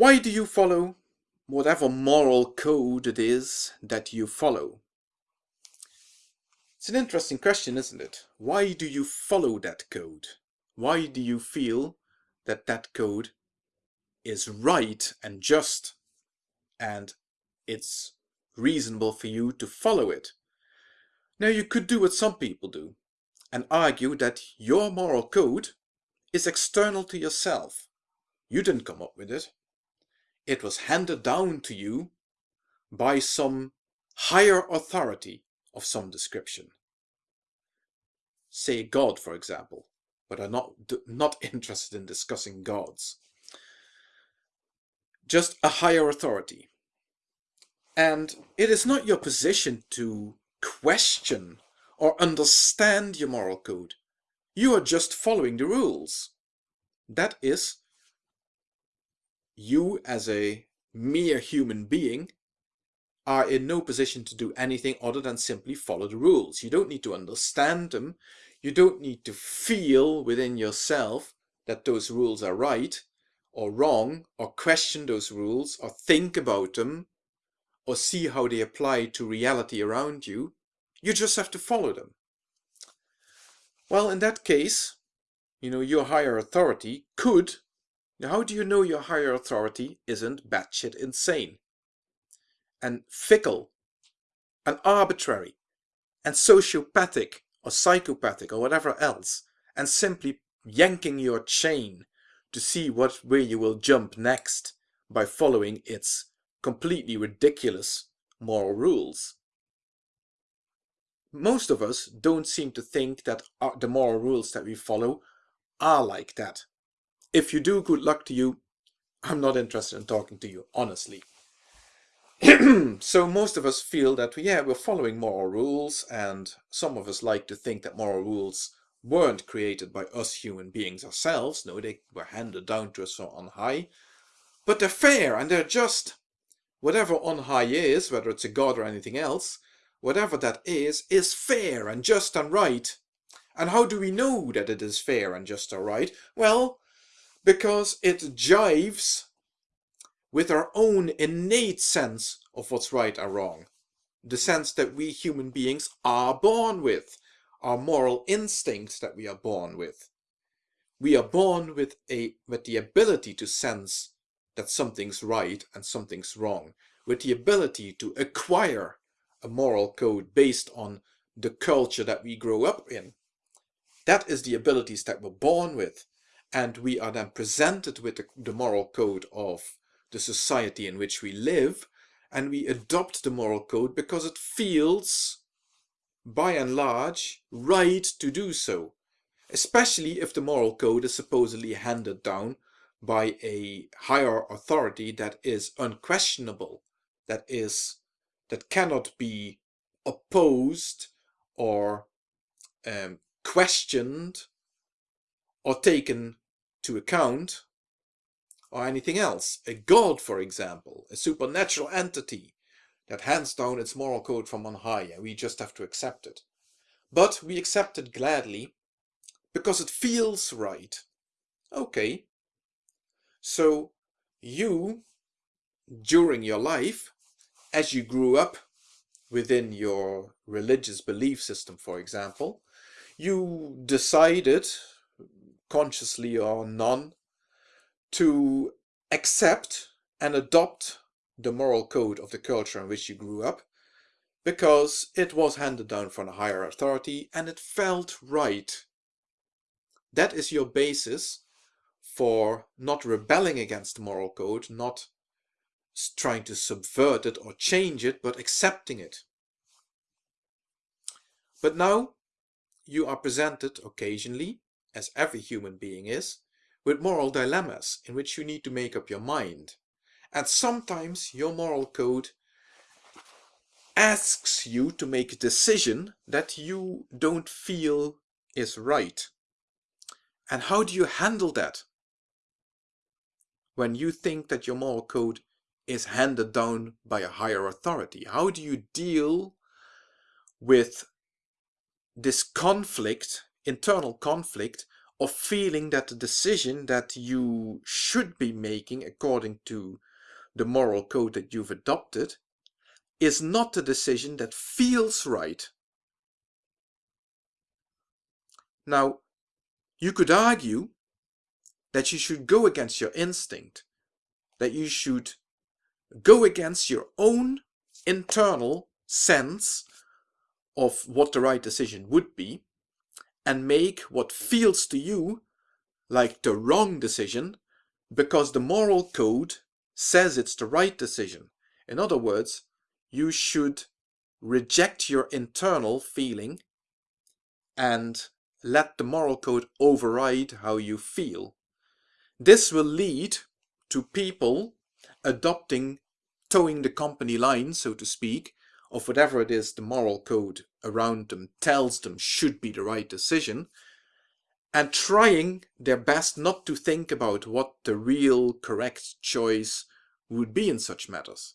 Why do you follow whatever moral code it is that you follow? It's an interesting question, isn't it? Why do you follow that code? Why do you feel that that code is right and just and it's reasonable for you to follow it? Now you could do what some people do and argue that your moral code is external to yourself. You didn't come up with it. It was handed down to you by some higher authority of some description. Say God, for example, but I'm not, not interested in discussing gods. Just a higher authority. And it is not your position to question or understand your moral code. You are just following the rules. That is, you as a mere human being are in no position to do anything other than simply follow the rules. You don't need to understand them. You don't need to feel within yourself that those rules are right or wrong or question those rules or think about them or see how they apply to reality around you. You just have to follow them. Well, in that case, you know, your higher authority could, how do you know your higher authority isn't batshit insane and fickle and arbitrary and sociopathic or psychopathic or whatever else and simply yanking your chain to see what way you will jump next by following its completely ridiculous moral rules most of us don't seem to think that uh, the moral rules that we follow are like that. If you do, good luck to you. I'm not interested in talking to you, honestly. so most of us feel that, yeah, we're following moral rules, and some of us like to think that moral rules weren't created by us human beings ourselves. No, they were handed down to us from on high. But they're fair and they're just. Whatever on high is, whether it's a god or anything else, whatever that is, is fair and just and right. And how do we know that it is fair and just and right? Well, because it jives with our own innate sense of what's right or wrong. The sense that we human beings are born with, our moral instincts that we are born with. We are born with a with the ability to sense that something's right and something's wrong, with the ability to acquire a moral code based on the culture that we grow up in. That is the abilities that we're born with. And we are then presented with the, the moral code of the society in which we live. And we adopt the moral code because it feels, by and large, right to do so. Especially if the moral code is supposedly handed down by a higher authority that is unquestionable, that is that cannot be opposed or um, questioned or taken to account or anything else. A god, for example, a supernatural entity that hands down its moral code from on high and we just have to accept it. But we accept it gladly because it feels right. Okay. So you, during your life, as you grew up within your religious belief system, for example, you decided, consciously or none, to accept and adopt the moral code of the culture in which you grew up because it was handed down from a higher authority and it felt right. That is your basis for not rebelling against the moral code, not trying to subvert it or change it, but accepting it. But now you are presented occasionally, as every human being is, with moral dilemmas in which you need to make up your mind. And sometimes your moral code asks you to make a decision that you don't feel is right. And how do you handle that? When you think that your moral code is handed down by a higher authority? How do you deal with this conflict, internal conflict of feeling that the decision that you should be making according to the moral code that you've adopted is not the decision that feels right. Now, you could argue that you should go against your instinct, that you should go against your own internal sense of what the right decision would be and make what feels to you like the wrong decision because the moral code says it's the right decision. In other words, you should reject your internal feeling and let the moral code override how you feel. This will lead to people adopting toeing the company line, so to speak, of whatever it is the moral code around them tells them should be the right decision, and trying their best not to think about what the real correct choice would be in such matters.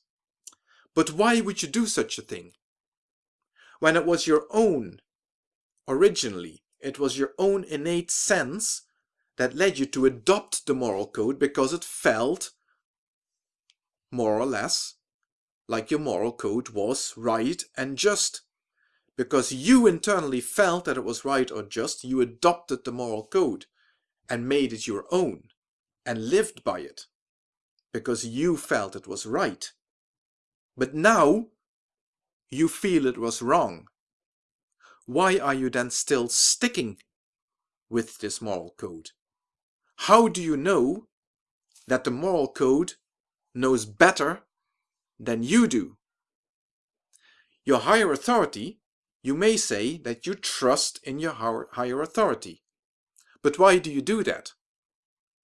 But why would you do such a thing? When it was your own, originally, it was your own innate sense that led you to adopt the moral code because it felt more or less like your moral code was right and just. Because you internally felt that it was right or just, you adopted the moral code and made it your own and lived by it because you felt it was right. But now you feel it was wrong. Why are you then still sticking with this moral code? How do you know that the moral code knows better than you do. Your higher authority, you may say that you trust in your higher authority. But why do you do that?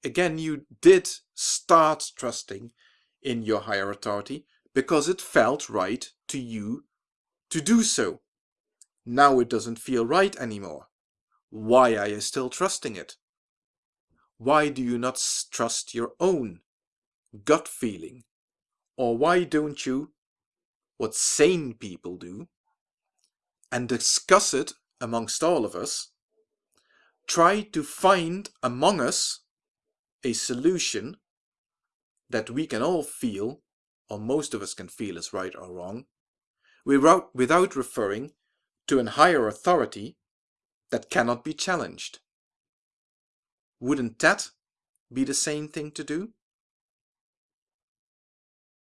Again, you did start trusting in your higher authority because it felt right to you to do so. Now it doesn't feel right anymore. Why are you still trusting it? Why do you not trust your own gut feeling? Or why don't you, what sane people do, and discuss it amongst all of us, try to find among us a solution that we can all feel, or most of us can feel is right or wrong, without, without referring to an higher authority that cannot be challenged. Wouldn't that be the same thing to do?